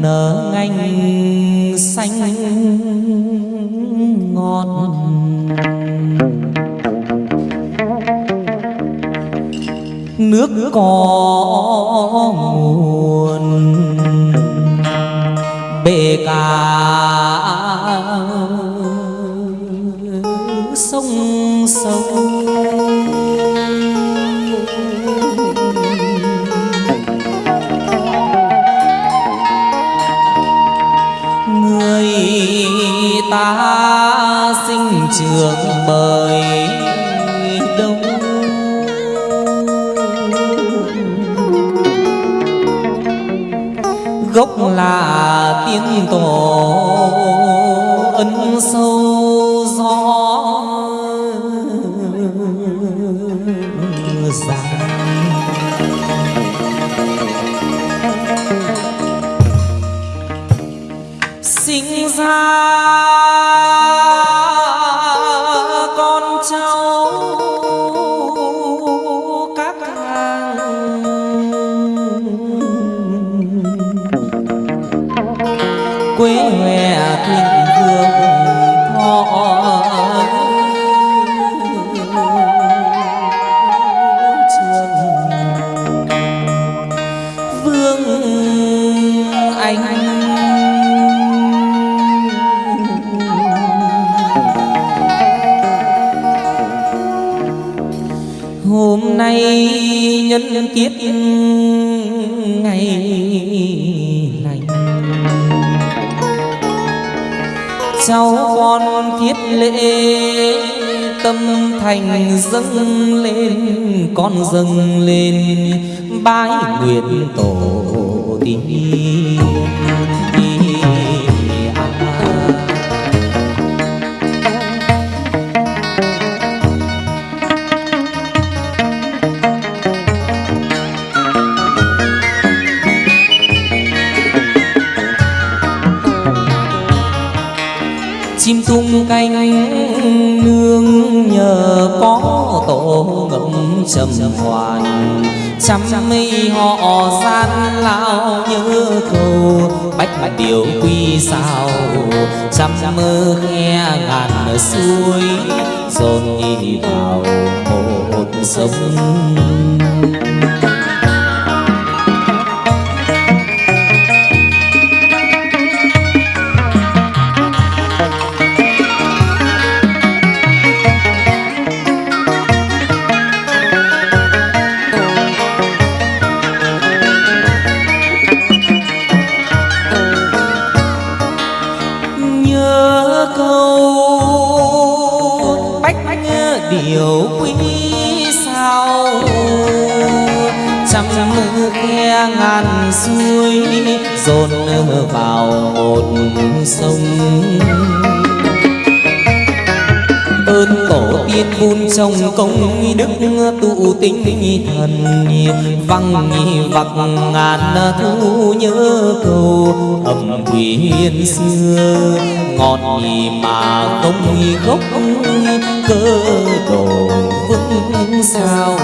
nở ngành xanh ngọt. Nước có nguồn bể cả trường mời đông. Gốc là tiên tổ ân sâu. Cháu con thiết lễ, tâm thành dâng lên, con dâng lên, bái nguyện tổ tiên. Canh cánh nương nhờ có tổ ngậm trầm hoàn trăm mây họ san lao như cầu, bách mà điều quy sao. Trăm mơ khe ngàn suối dồn đi vào một sông sông. Ơn tổ tiên vun trong công đức tụ tinh thần văng vặc ngàn thu nhớ cầu. Ẩm quyền xưa, ngọt nhì mà không gốc cơ đồ vững sao?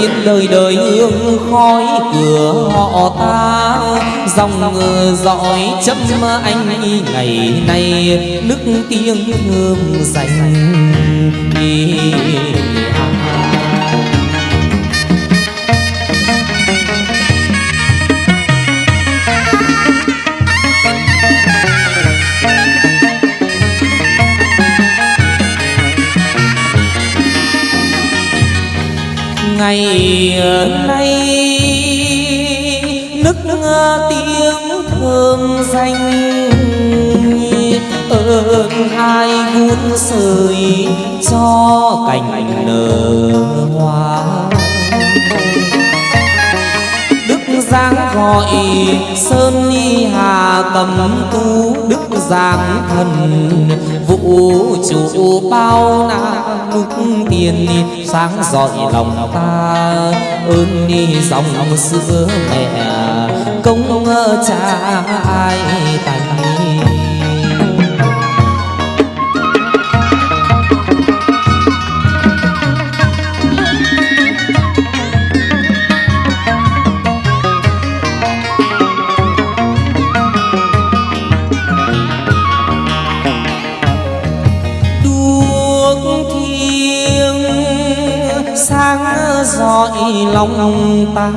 Nhớ đời đời hương khói cửa họ ta. Dòng dõi chấm anh ngày nay, nước tiếng hương dành đi. Ngày nay, nức tiếng thơm danh, ơn ai vun sưởi cho cành nở hoa. Đức giang gọi sơn y hà cầm tu, đức giang thần chủ bao na nước tiền sáng dọi lòng ta. Ơn ni dòng xưa mẹ, công cha ai tài lòng ta.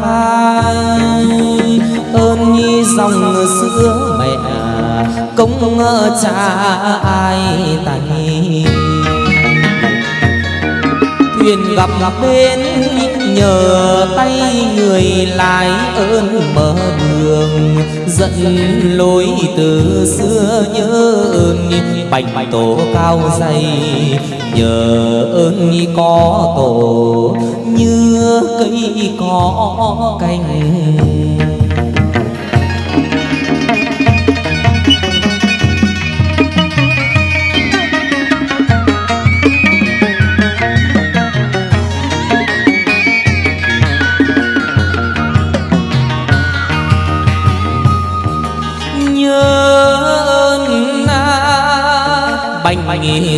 Ơn nhi dòng xưa mẹ công cha ai tay thuyền gặp gặp bên nhờ tay người lái ơn mở đường, dẫn lối từ xưa nhớ ơn. Bạch tổ cao dày, nhờ ơn có tổ, như cây có cành.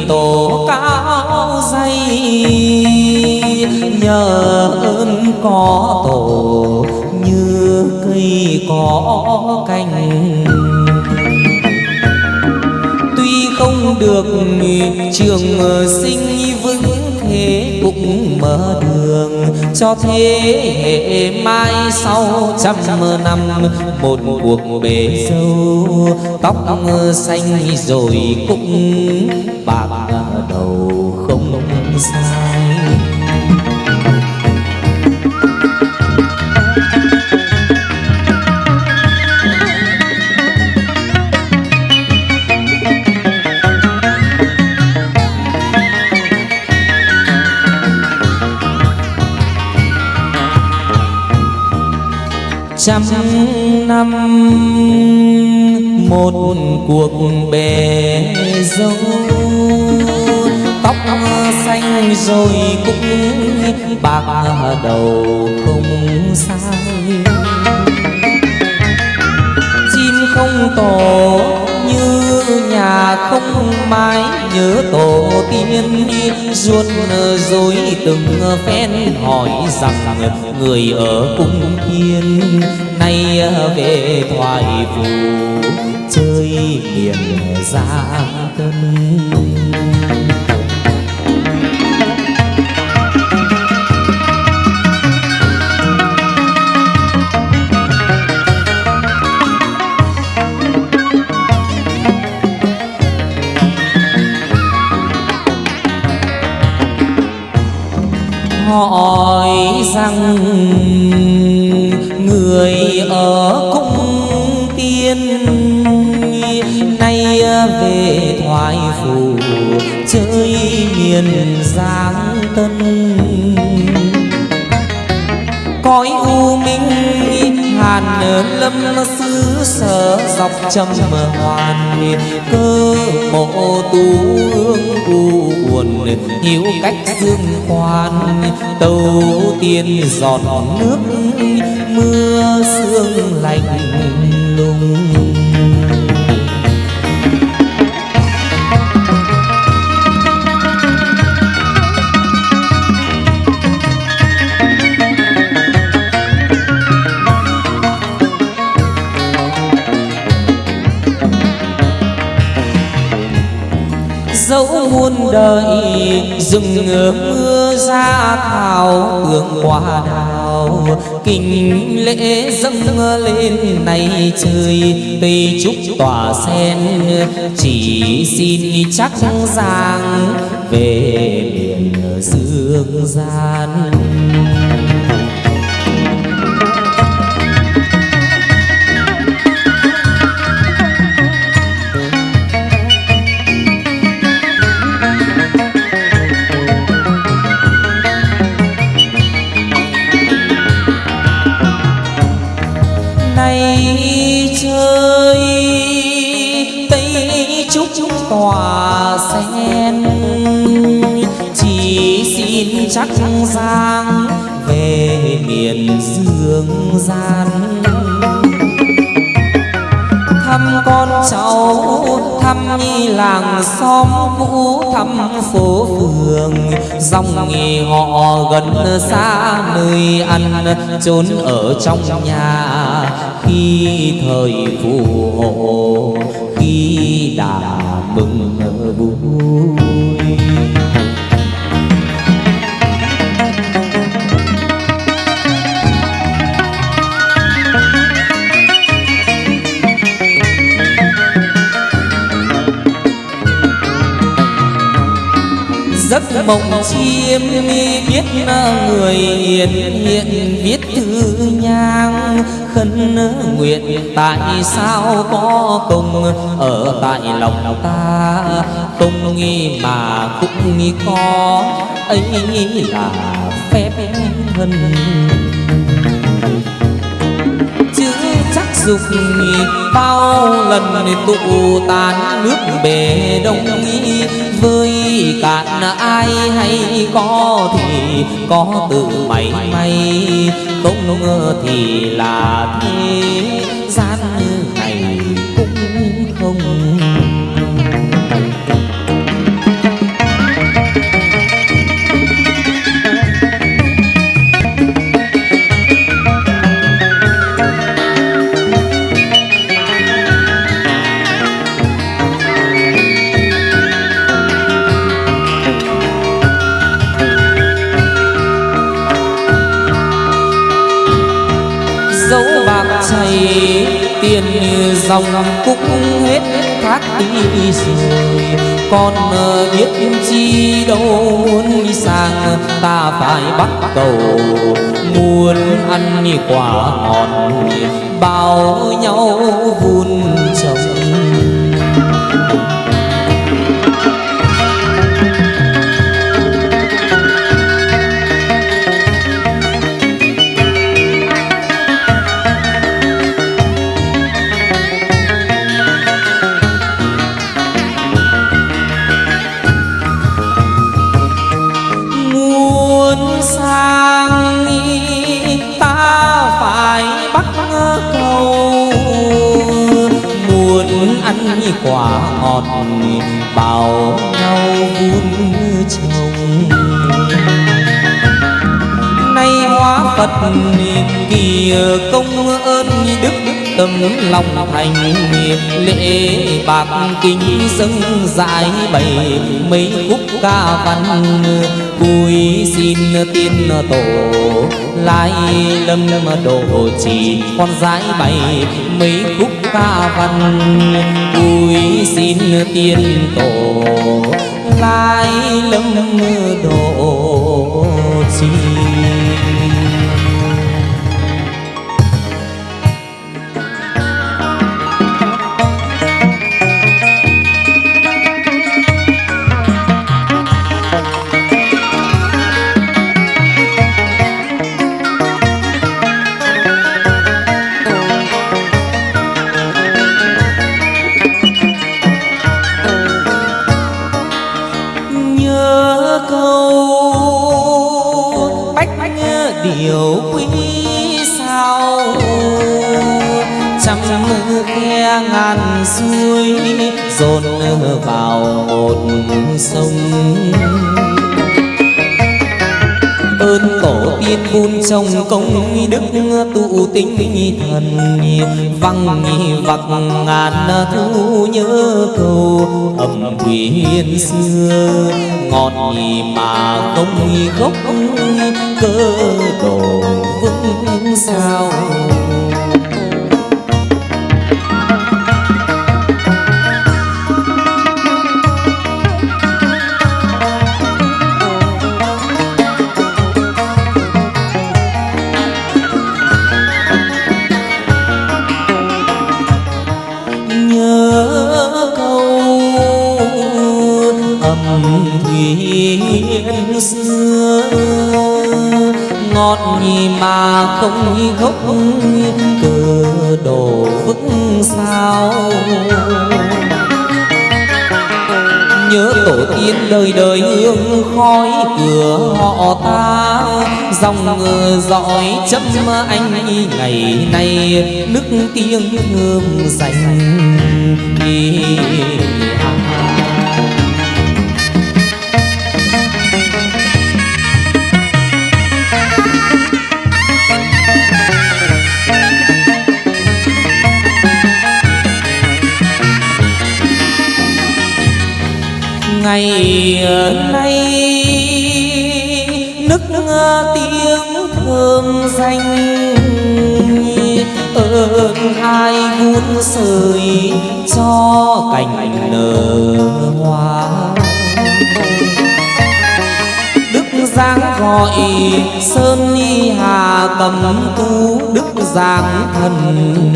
Tổ cao dây nhờ ơn có tổ, như cây có cành. Tuy không được trường sinh vững thế, cũng mở đường cho thế hệ mai sau. Trăm năm, một cuộc bể dâu, tóc xanh rồi cũng không trăm năm một cuộc bề dâu xanh rồi cũng bạc đầu không sai. Chim không tổ như nhà không mái, nhớ tổ tiên ruột rồi từng phen hỏi rằng người ở cung thiên nay về thoại phù, chơi miền gia tân hỏi rằng người ở cung tiên nay về thoại phủ chơi miền giang tân. Lâm xứ sở dọc trầm hoàn cơ mộ tu hương u buồn hiếu cách dương khoan tàu tiên giọt nước, mưa sương lạnh lùng. Muôn đời, rừng mưa ra thảo, hương hoa đào. Kinh lễ dâng lên này trời tây trúc tỏa sen. Chỉ xin chắc giang về miền dương gian. Gian. Thăm con cháu, thăm nhi làng xóm cũ, thăm phố phường. Dòng nghề họ gần xa nơi ăn trốn ở trong nhà. Khi thời phù hộ, khi đã mừng giấc mộng chiêm biết người hiền, hiện viết thư nhang. Khấn nguyện tại sao có công ở tại lòng ta? Không nghi mà cũng nghi có, ấy là phép thân dục bao lần tụ tán nước bể đông nghi với cạn ai hay có thì có tự mày may, không ngờ thì là thế. Dòng cũng hết thác đi rồi. Con biết chi đâu muốn đi sang ta phải bắt cầu. Muốn ăn quả ngọt bao nhau vun trồng. Muốn ta phải bắt cầu. Muốn ăn quả ngọt bao nhau vun trồng nay hóa phật kỳ công ơn đức tâm lòng thành lễ bạc kính dâng giải bày mấy khúc ca văn cúi xin tiên tổ, lai lâm độ chỉ con gái bày mấy khúc ca văn. Cúi xin tiên tổ, lai lâm độ chỉ vào một sông. Ơn tổ tiên vun trong công đức tụ tinh thần văng vặc ngàn thu nhớ câu ẩm hiên xưa. Ngọt mà không gốc, cơ đồ vững sao? Đời đời hương khói cửa họ ta, dòng dõi chấm anh ngày nay, nước tiếng hương dành đi à. Ngày nay, nức tiếng thơm danh, ơn hai vun sợi cho cành nở hoa. Đức giang gọi sơn y hà cầm tu đức giang thần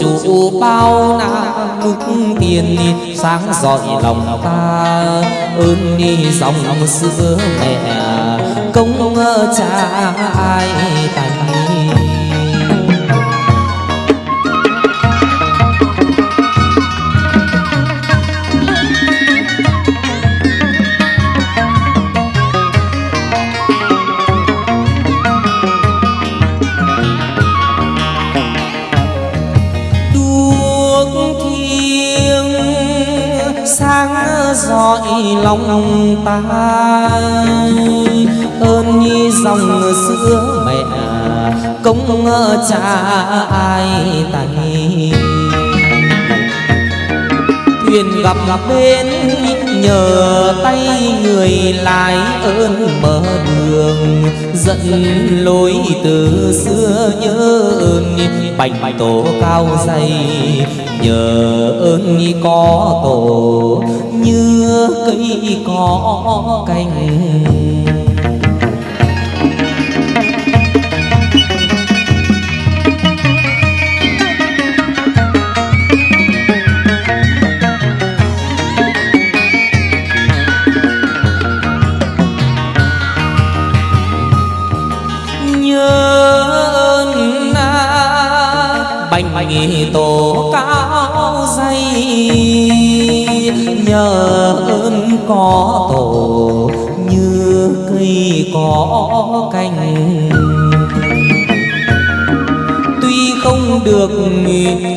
chủ bao na đức tiền, sáng dọi lòng ta. Ơn đi dòng xưa mẹ, công cha ai thành ông lòng ta. Ơn như dòng xưa mẹ công cha ai tay thuyền gặp gặp bên, nhờ tay người lái ơn mở đường. Dẫn lối từ xưa nhớ ơn bạch tổ cao dày. Nhờ ơn có tổ như cây cỏ cành. Nhớ ơn bành tổ có tổ, như cây có cành. Tuy không được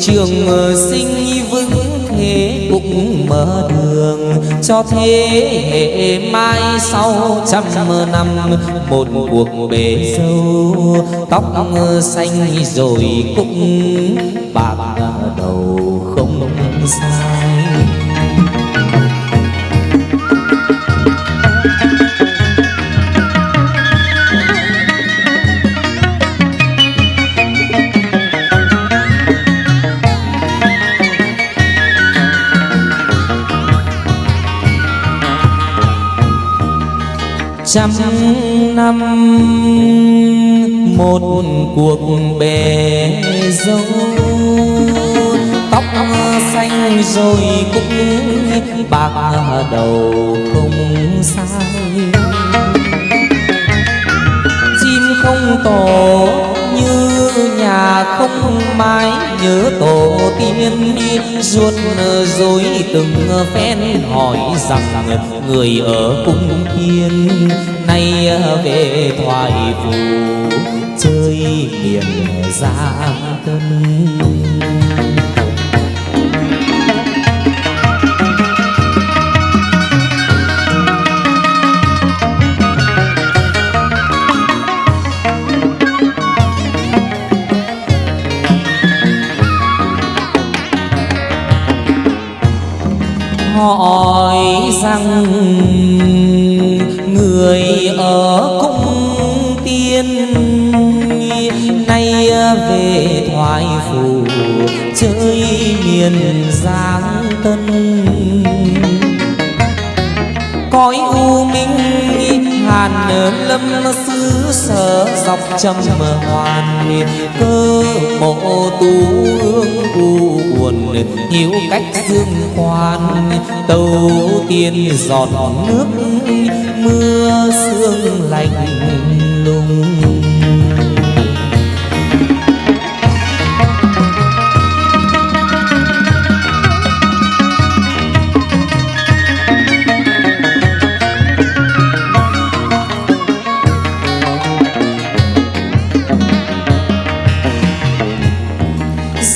trường sinh vững thế, cũng mở đường cho thế hệ mai sau. Trăm năm, một cuộc bể dâu tóc xanh rồi cũng bạc đầu không xa. Trăm năm một cuộc bè dâu. Tóc xanh rồi cũng bạc đầu không sai không tổ, như nhà không mái, nhớ tổ tiên ruột rồi từng phen hỏi rằng người ở cung thiên, nay về thoại phù chơi miền giang tân hỏi rằng người ở cung tiên nay về thoại phủ chơi miền giang tân. Lâm xứ sở dọc trầm hoàn cơ mộ tu hương u buồn hiếu cách dương khoan tàu tiên giọt nước, mưa sương lạnh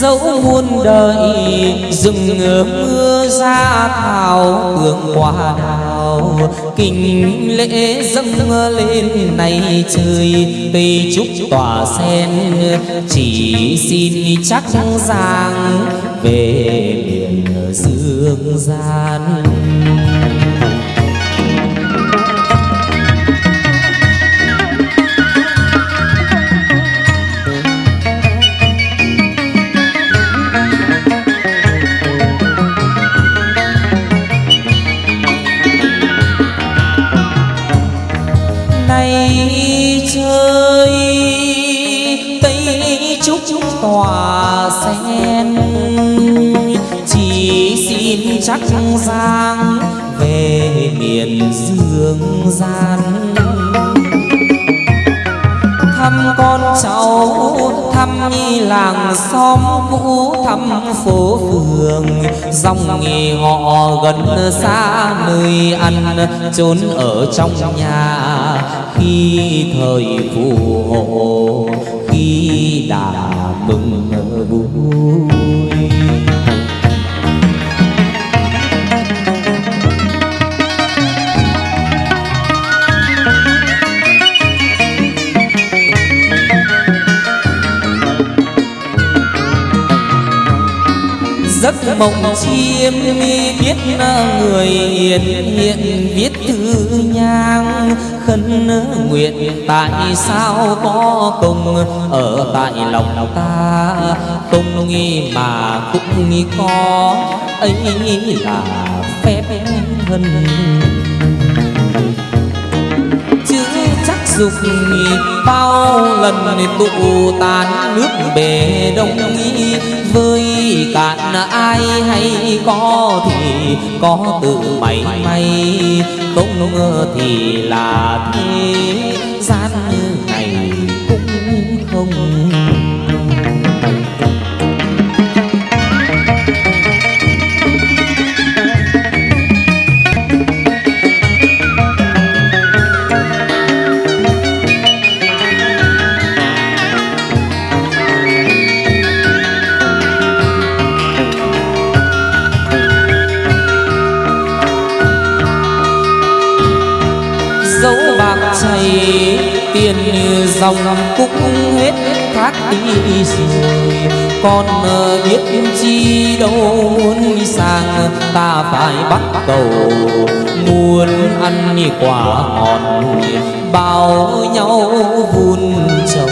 dẫu muôn đời, rừng mưa ra thảo, hương hoa đào. Kinh lễ dâng lên này trời cây trúc tỏa sen. Chỉ xin chắc giang về miền dương gian chắc giang về miền dương gian. Thăm con cháu, thăm nhi làng xóm cũ, thăm phố phường. Dòng nghề họ gần xa, nơi ăn, trốn ở trong nhà. Khi thời phù hộ, khi đã mừng buồn giấc mộng chiêm biết người hiền, hiện viết thư nhang. Khấn nguyện tại sao có công ở tại lòng ta? Không nghi mà cũng nghi có, ấy là phép hân dục bao lần tụ tán nước bể đông nghi với cạn ai hay có thì có tự mày may, không ngờ thì là thế. Gian dòng cũng hết thác đi rồi. Con biết chi đâu muốn sang ta phải bắt cầu. Muốn ăn quả ngọt bao nhau vun trồng.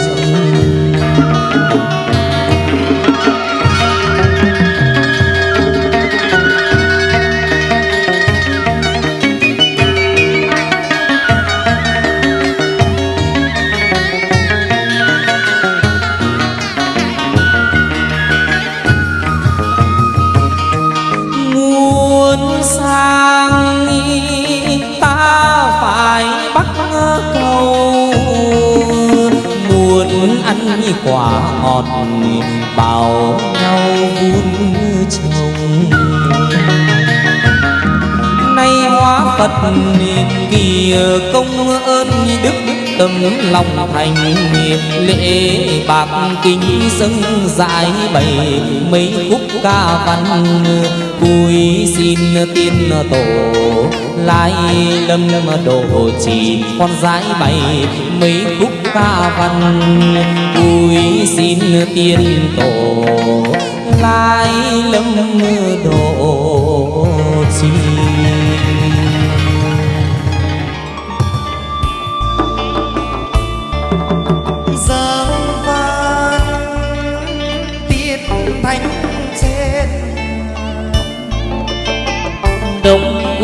Quả ngọt bao nhau vun trồng nay hóa phật kỳ công ơn đức tâm lòng thành lễ bạc kính dâng giải bày mấy khúc ca văn cúi xin tiên tổ lai lâm độ chỉ con gái bày mấy khúc ca văn. Cúi xin tiên tổ lai lâm độ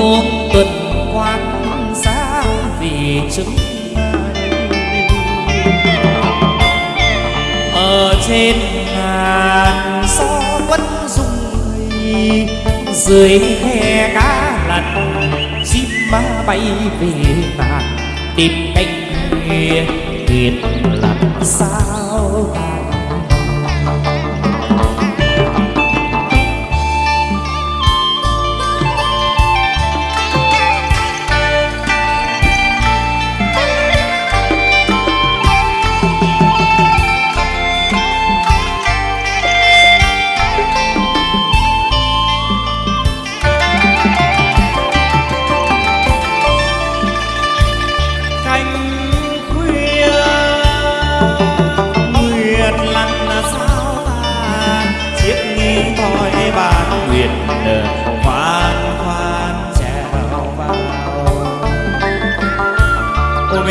đông tuần quan sáng vì chứng ở trên ngàn gió quân rung dưới khe cá lặn, chim ma bay về nàng tìm cánh thuyền làm sao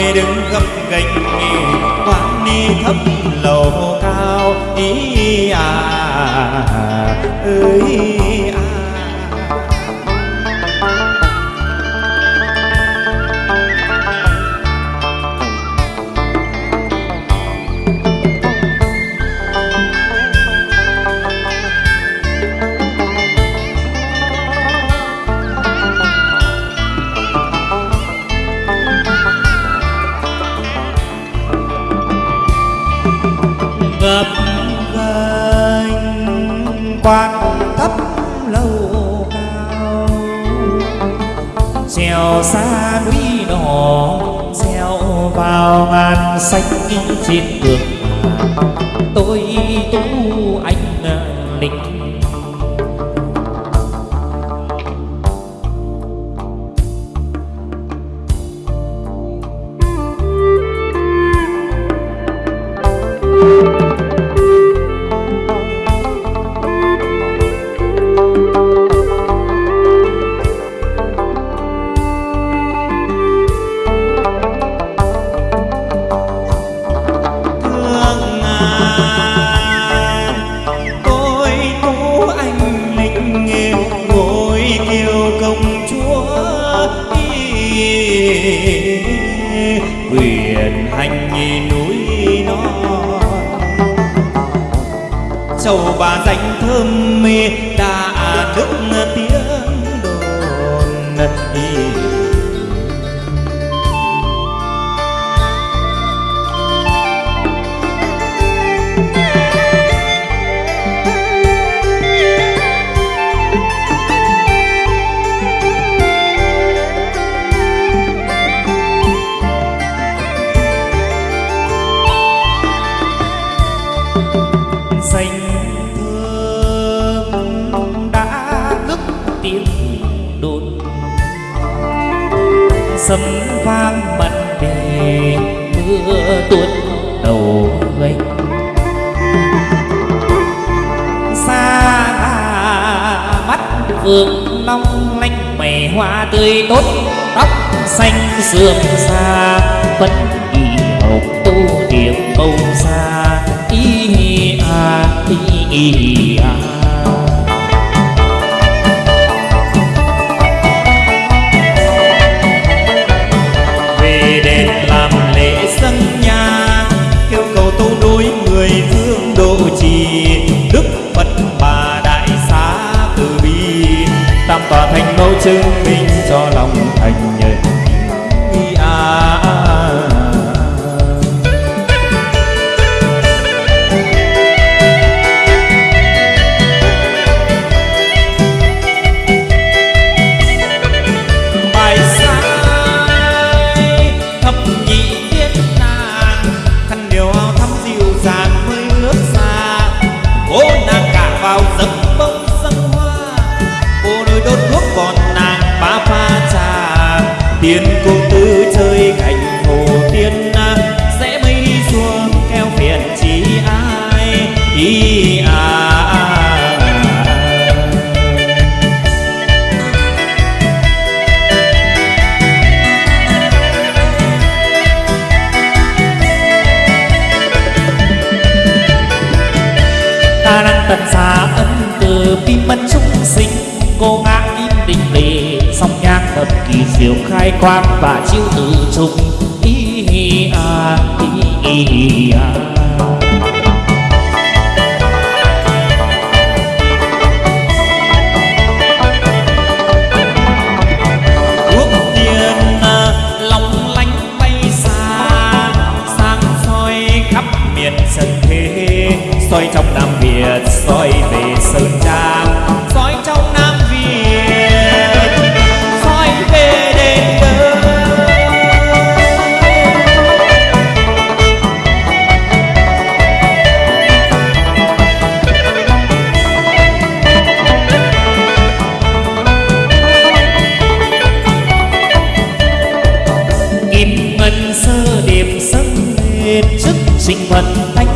ta đứng gấp gành quán đi thấp lầu cao. Ý à ơi à. Xa núi đỏ treo vào ngàn xanh trên đường tôi thơm mê đã à, nước tiếng sấm vang mặt đề mưa tuôn đầu gánh xa là mắt vương long lanh mày hoa tươi tốt tóc xanh sườn xa. Vẫn đi học tu điểm câu xa y à y, à. Chứng minh cho lòng trà cô thật kỳ diệu khai quang và chiêu tự trùng. Ý hi à ý hi à. à bay xa. Sang soi khắp miền trần thế, soi trong nam việt, soi về sơn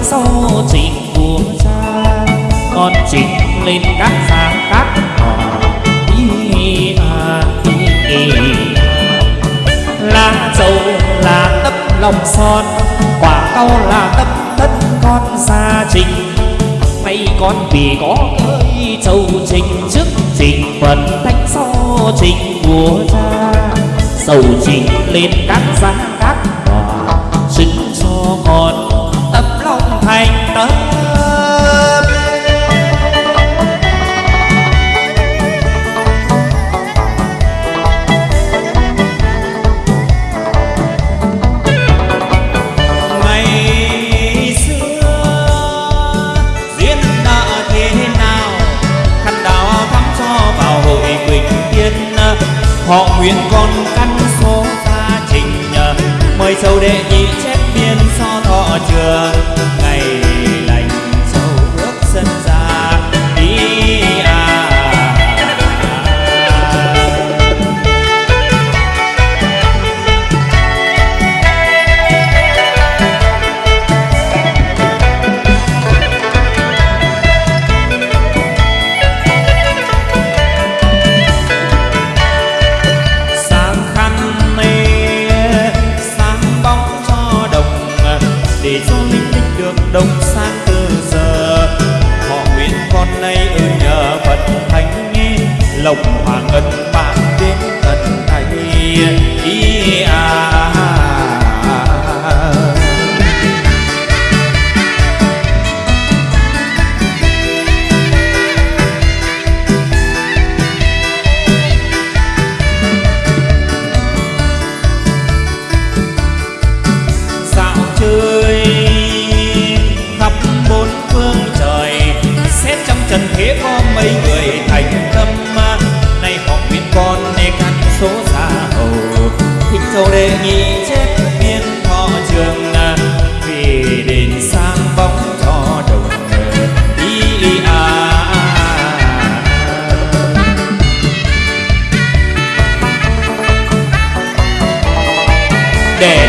sau trình vua cha con trình lên các sáng các họ đi à đi là dầu là tấm lòng son, quả cao là tấm thân con gia trình. Nay con vì có ơi châu trình, trước trình phần thánh so trình vua cha sầu trình lên các sáng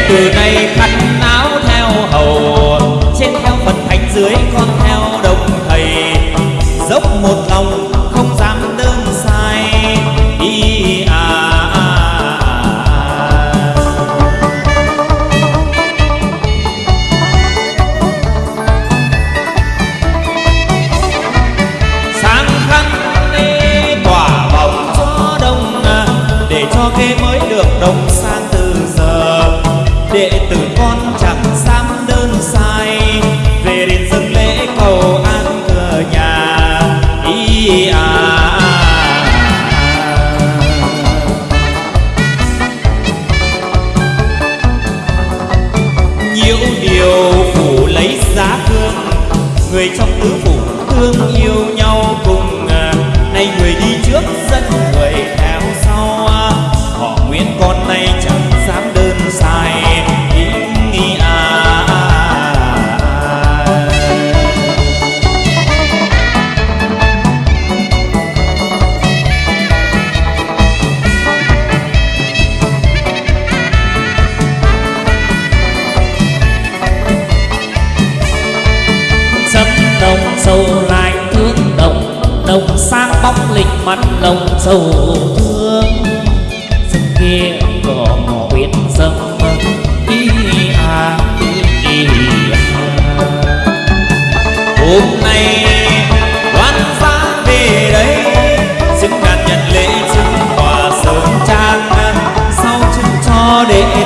từ nay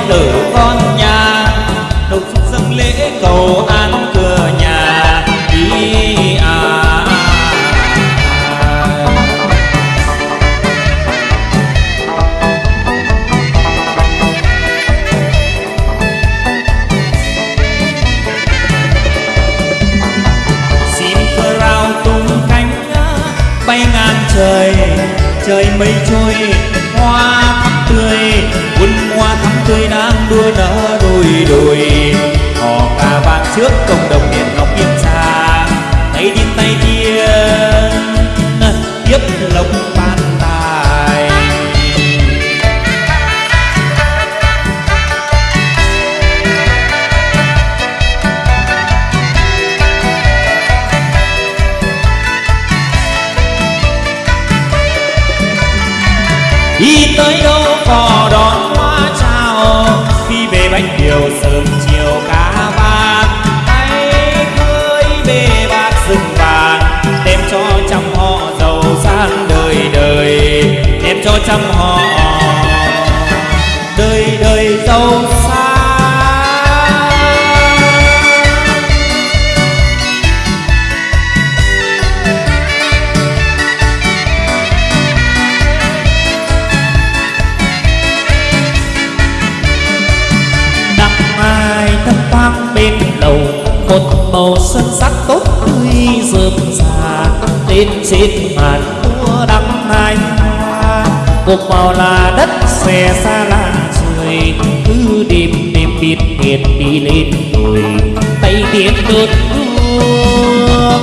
tử. cộng đồng đêm đêm biết miệt đi lên rồi tay tiếng đốt đua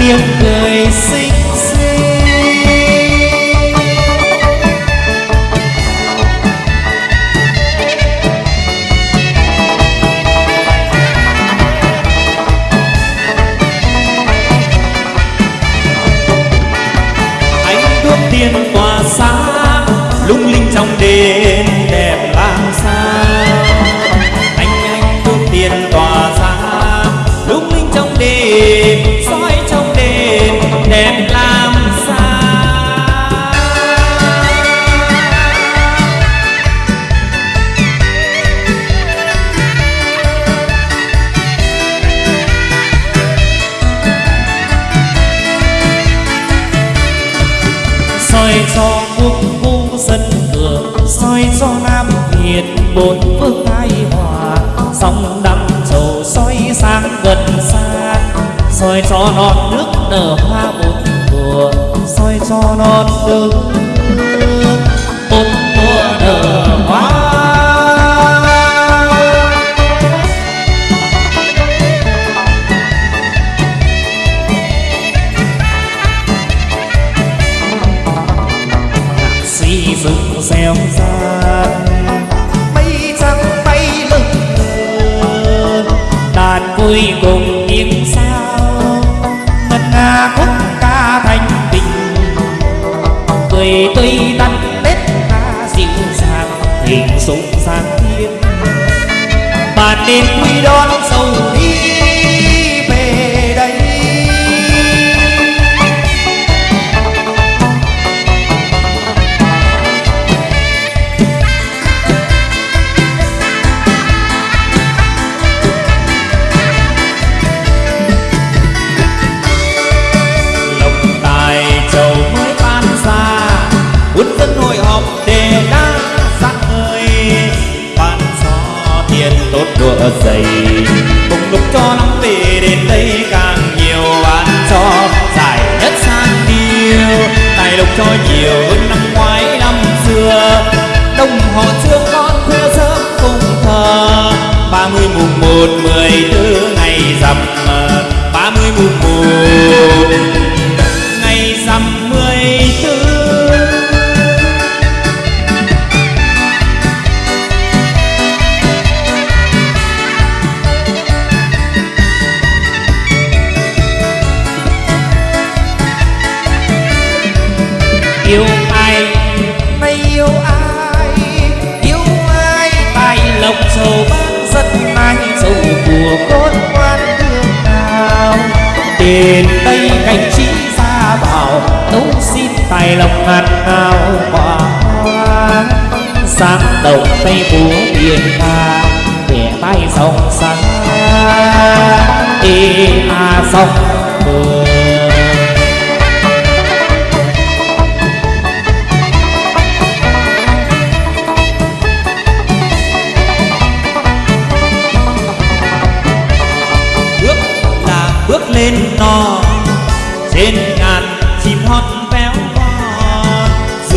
tiếng người xin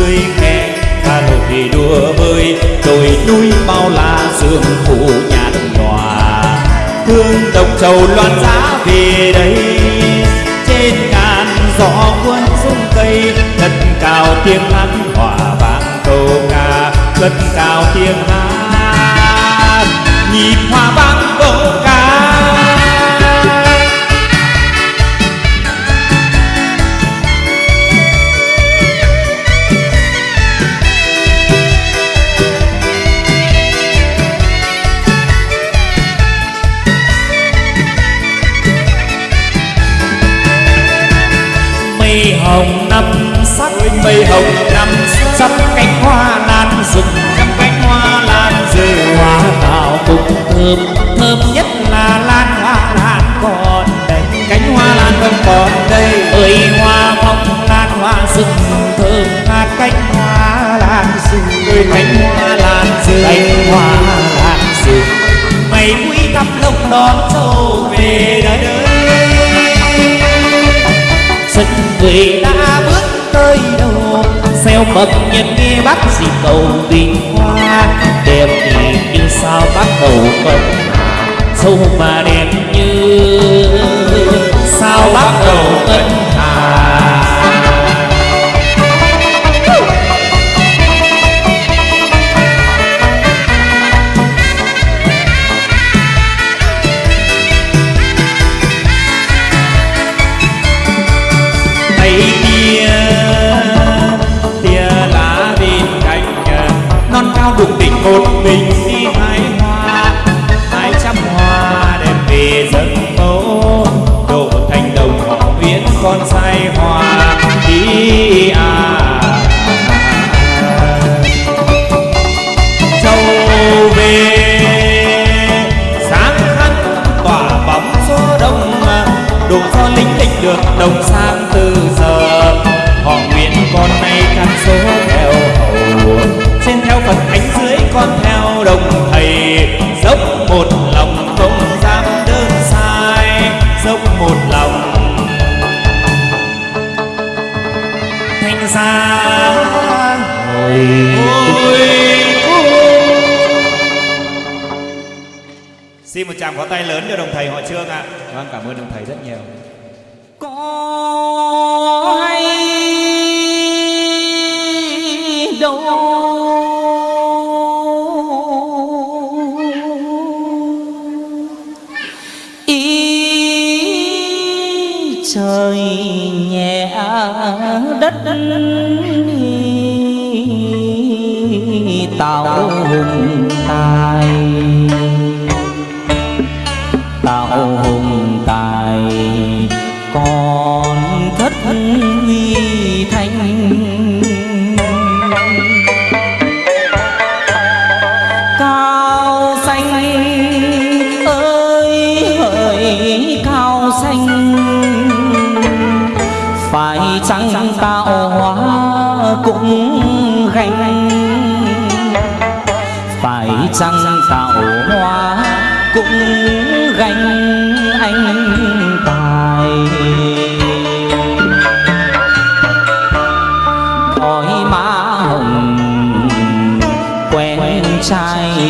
ngươi nghe Hà Nội đua bơi đồi núi bao la dương phủ nhạt nhòa. Hương độc trầu loan giá về đây. Trên ngàn gió cuốn xuống cây Thật cao tiếng hát hòa vang câu ca. Thật cao tiếng hát, Nhịp hòa vang cánh hoa lan rừng ơi cánh hoa lan rừng cánh hoa lan rừng mày mũi thăm lông đón dâu về đây. Xuân về đã bước tới đâu? Xeo mập nhân nghe bắt dịp cầu tình hoa. Đẹp thì như sao bắt đầu mật sâu mà đẹp như sao bắt đầu ngân cao một mình đi hái hoa. Hai trăm hoa đem về dân phố đổ thành đồng họ viễn con sai hoa. Đi à. Châu về, sáng khăn tỏa bóng gió đông đủ do lính lịch được đồng sang. Hồi Xin một tràng pháo tay lớn cho đồng thầy họ Trương ạ. Vâng, cảm ơn đồng thầy rất nhiều.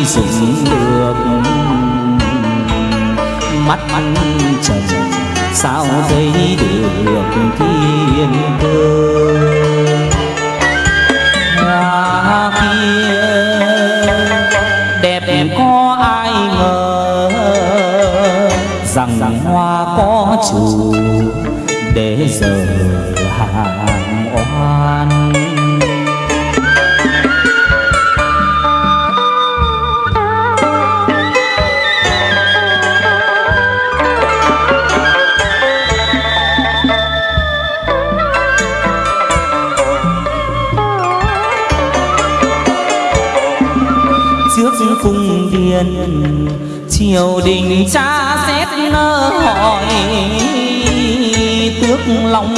Dùng được. Mắt trần sao thấy được thiên cơ hoa kia đẹp đẹp. có ai ngờ rằng hoa có chủ để giờ triều đình cha xét nơ hỏi, tước long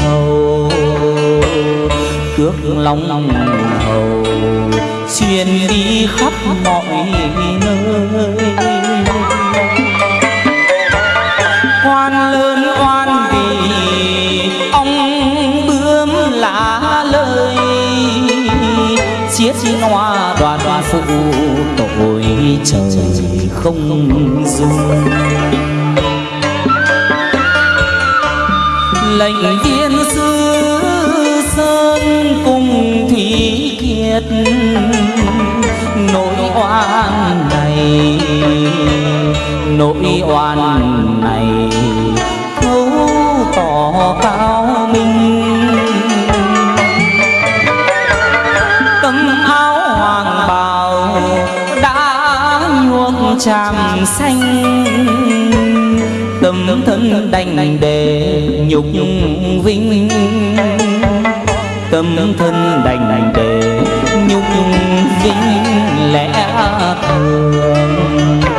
hầu. Tước long hầu truyền đi khắp mọi nơi. Quan lớn quan vì ông bướm lá lời chiết noa đoàn phụ tội trời không dung lệnh viên sư sơn cùng thủy kiệt, nỗi oan này, nỗi oan này thấu tỏ cao minh. Tràm xanh. Tâm thân đành để nhục vinh. Tâm thân đành để nhục vinh lẽ thường.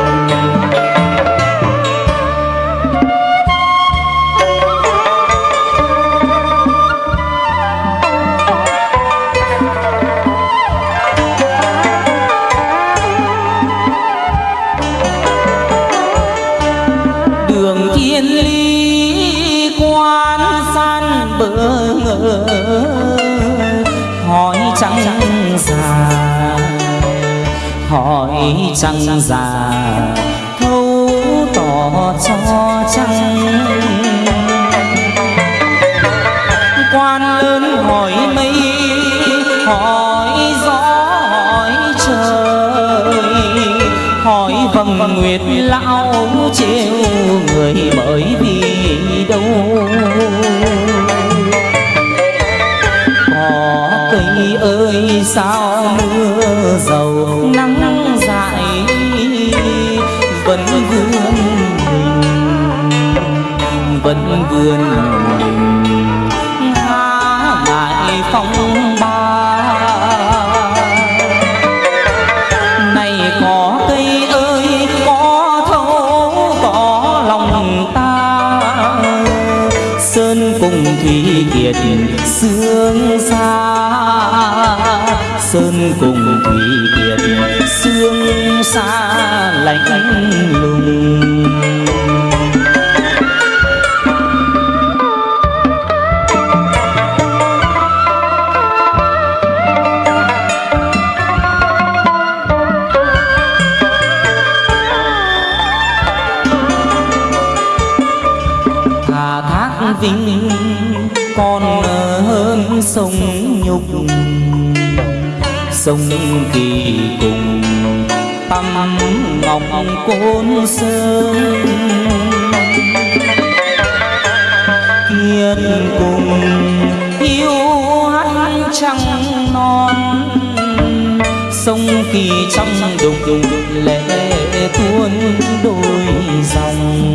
Trăng già, thấu tỏ cho trăng. Quan lớn hỏi mây, hỏi gió, hỏi trời. Hỏi vầng nguyệt lão trêu người bởi vì đâu? Cây ơi, sao vẫn vươn mình há ngại phong ba này có cây ơi, có thấu, có lòng ta. Sơn cùng thủy kiệt, sương xa. Sơn cùng thủy kiệt, sương xa lạnh lùng. Nhục sông kỳ cùng tâm ngọc côn sơn. Kiên cùng yêu hát trăng non, sông kỳ trong đục lệ tuôn đôi dòng.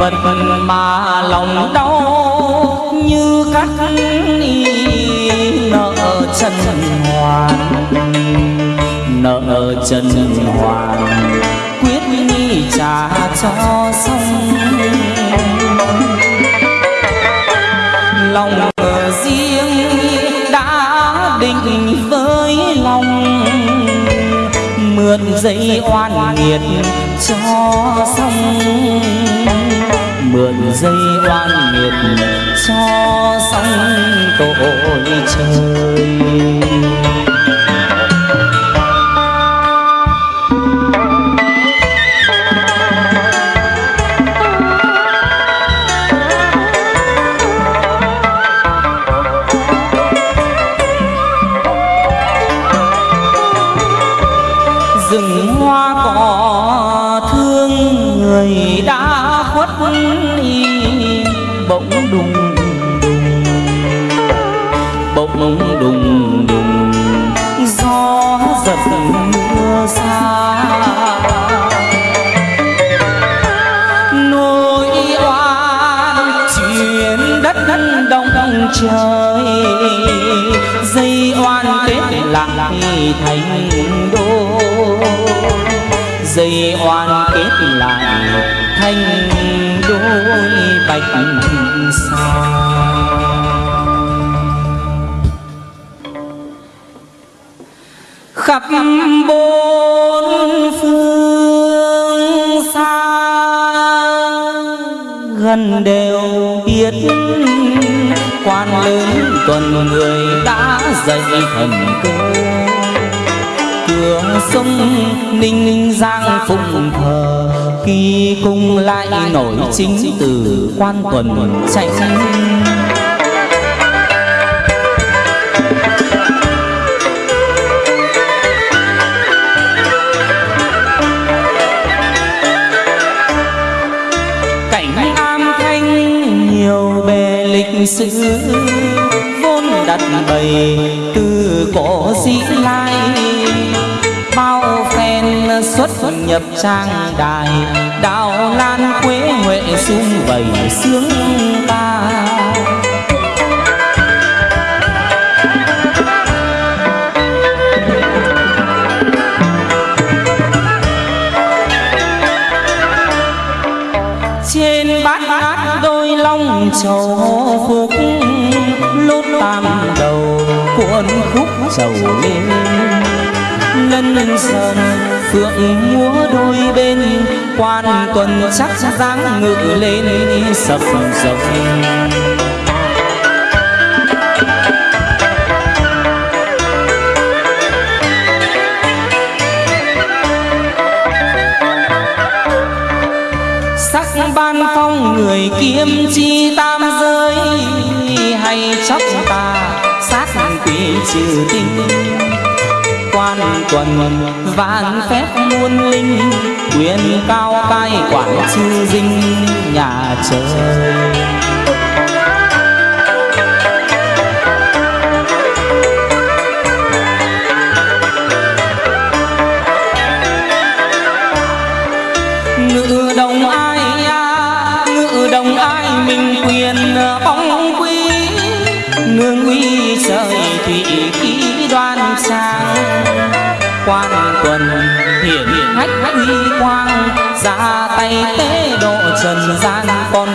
Vật mà lòng đau như cắt nợ chân hoàn nợ chân hoàn quyết nghi trả cho xong. Lòng riêng đã định với lòng, mượn dây oan nghiệt cho xong. Mượn dây oan nghiệt cho xong tội trời rừng hoa cỏ người đã khuất đi, bỗng đùng đùng, bỗng đùng đùng, gió giật mưa xa. Nỗi oan chuyển đất đất đông đông trời, dây oan kết lại thành dây oan kết lại, thành đôi bạch sao khắp bốn phương xa, gần đều biết quan lớn tuần người đã dậy thần cơ cửa sông ninh ninh giang phụng thờ. Khi cung lại nổi chính từ quan tuần chạy cảnh thanh, nhiều bề lịch sử, vốn đặt bày từ cổ dĩ lai xuất nhập trang đài, đào lan quế huệ sung vầy sướng ta. Trên bát ngát đôi long trầu phục, lốt tam đầu cuộn khúc trầu lên lân sơn, phượng múa đôi bên. Quan tuần chắc dáng ngự lên, sập rồng sắc ban phong người kiếm chi tam giới, hay chóc ta, sát quỷ trừ tinh quan tuần vạn phép muôn linh quyền cao cai quản chư dinh nhà trời.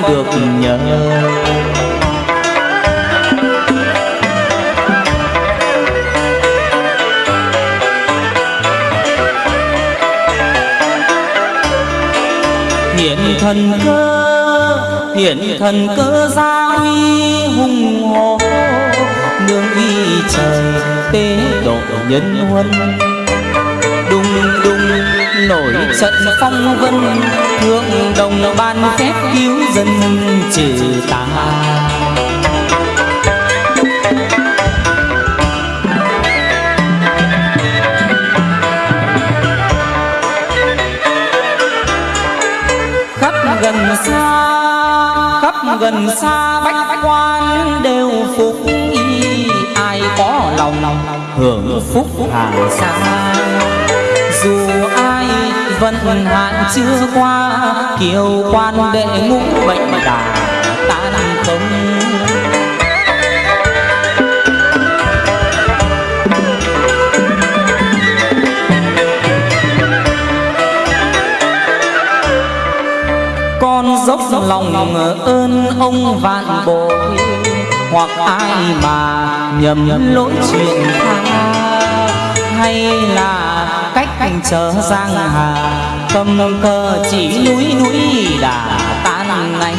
Được nhớ. Hiện thần cơ, hiện thần cơ gia uy hùng hồ, nương y trời tế độ nhân huân nổi. Trận phong vân thượng đồng ban phép cứu dân trừ tà. Khắp gần xa khắp gần xa bách quan đều phục y. Ai có lòng hưởng phúc hàng xa. Dù vận hạn chưa qua, kiều quan đệ ngũ bệnh đà tan không. Con dốc lòng ơn ông vạn bội, hoặc ai mà nhầm lỗi chuyện tha, hay là cách chờ giang hà. Cầm cờ chỉ núi núi đã tan ngay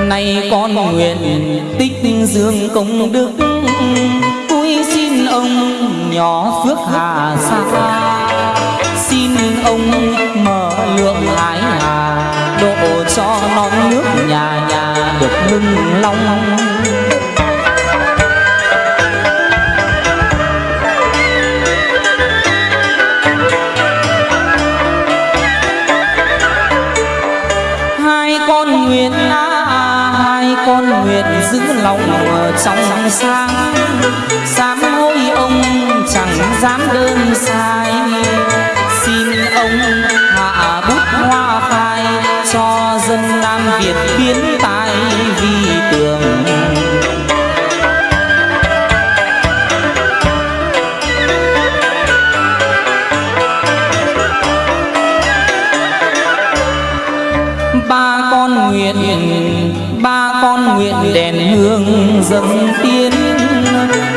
nay con nguyện tích dương công đức. Cúi xin ông nhỏ phước hà sa xin ông mở lượng hải hà độ cho non nước nhà nhà được lưng long. Hai con nguyện à, hai con nguyện giữ lòng ở trong sáng. Sám hối ông chẳng dám đơn xa ông hạ bút hoa khai cho dân nam việt biến tài vì tường. Ba con nguyện, ba con nguyện đèn hương dâng tiên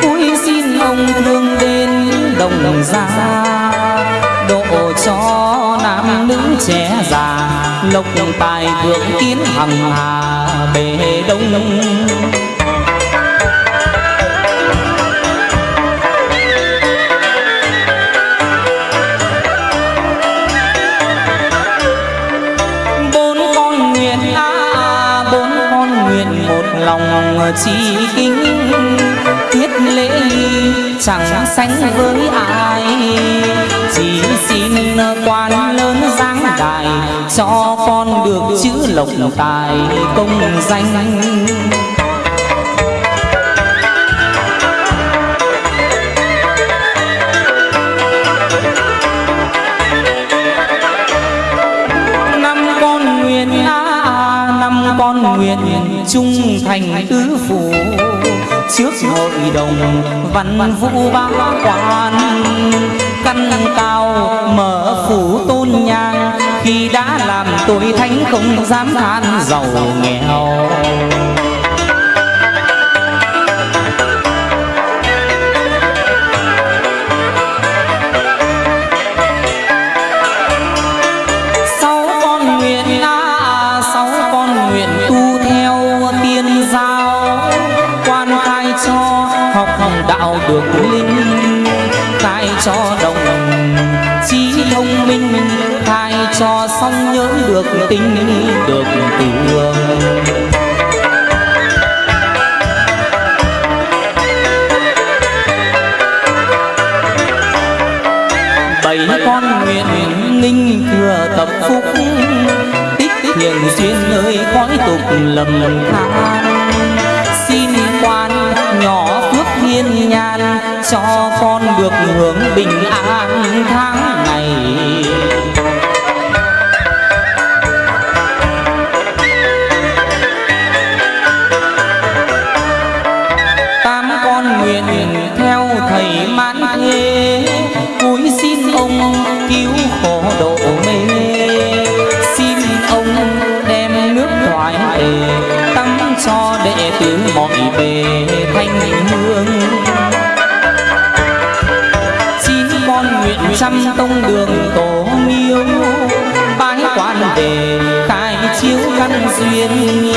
cúi xin ông thương đến đồng gia cho nam nữ trẻ già, lộc tài vượng kiến hằng hà bề đông. Bốn con nguyện à bốn con nguyện một lòng chỉ kính. Tiết lễ chẳng sánh với ai quan lớn dáng đài, cho con được chữ lộc tài công danh. Con nguyện trung thành tứ phủ. Trước hội đồng văn vũ bá quan, căn cao phủ tôn nhang, khi đã làm tội thánh không dám than giàu nghèo. Sáu con nguyện sáu con nguyện tu theo tiên giáo, quan cho học đạo được linh khai cho đồng minh khai cho xong nhớ được tình được tường bảy con nguyện ninh thừa tập phúc, tích hiền duyên nơi cõi tục lầm than. Xin quan nhỏ phước thiên nhan cho con được hưởng bình an tháng ngày duyên.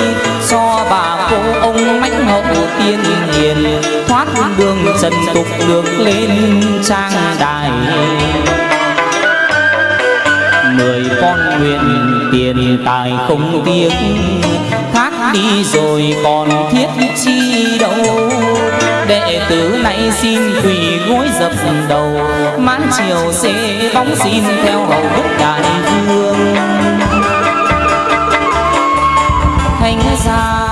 Cho bà cô ông mãnh hậu tiên hiền, thoát đường trần tục được lên trang đài. Mười con nguyện tiền tài không tiếc thác đi rồi còn thiết chi đâu. Đệ tử này xin quỳ gối dập đầu, mãn chiều xê bóng xin theo hầu đức đại vương. Thánh gia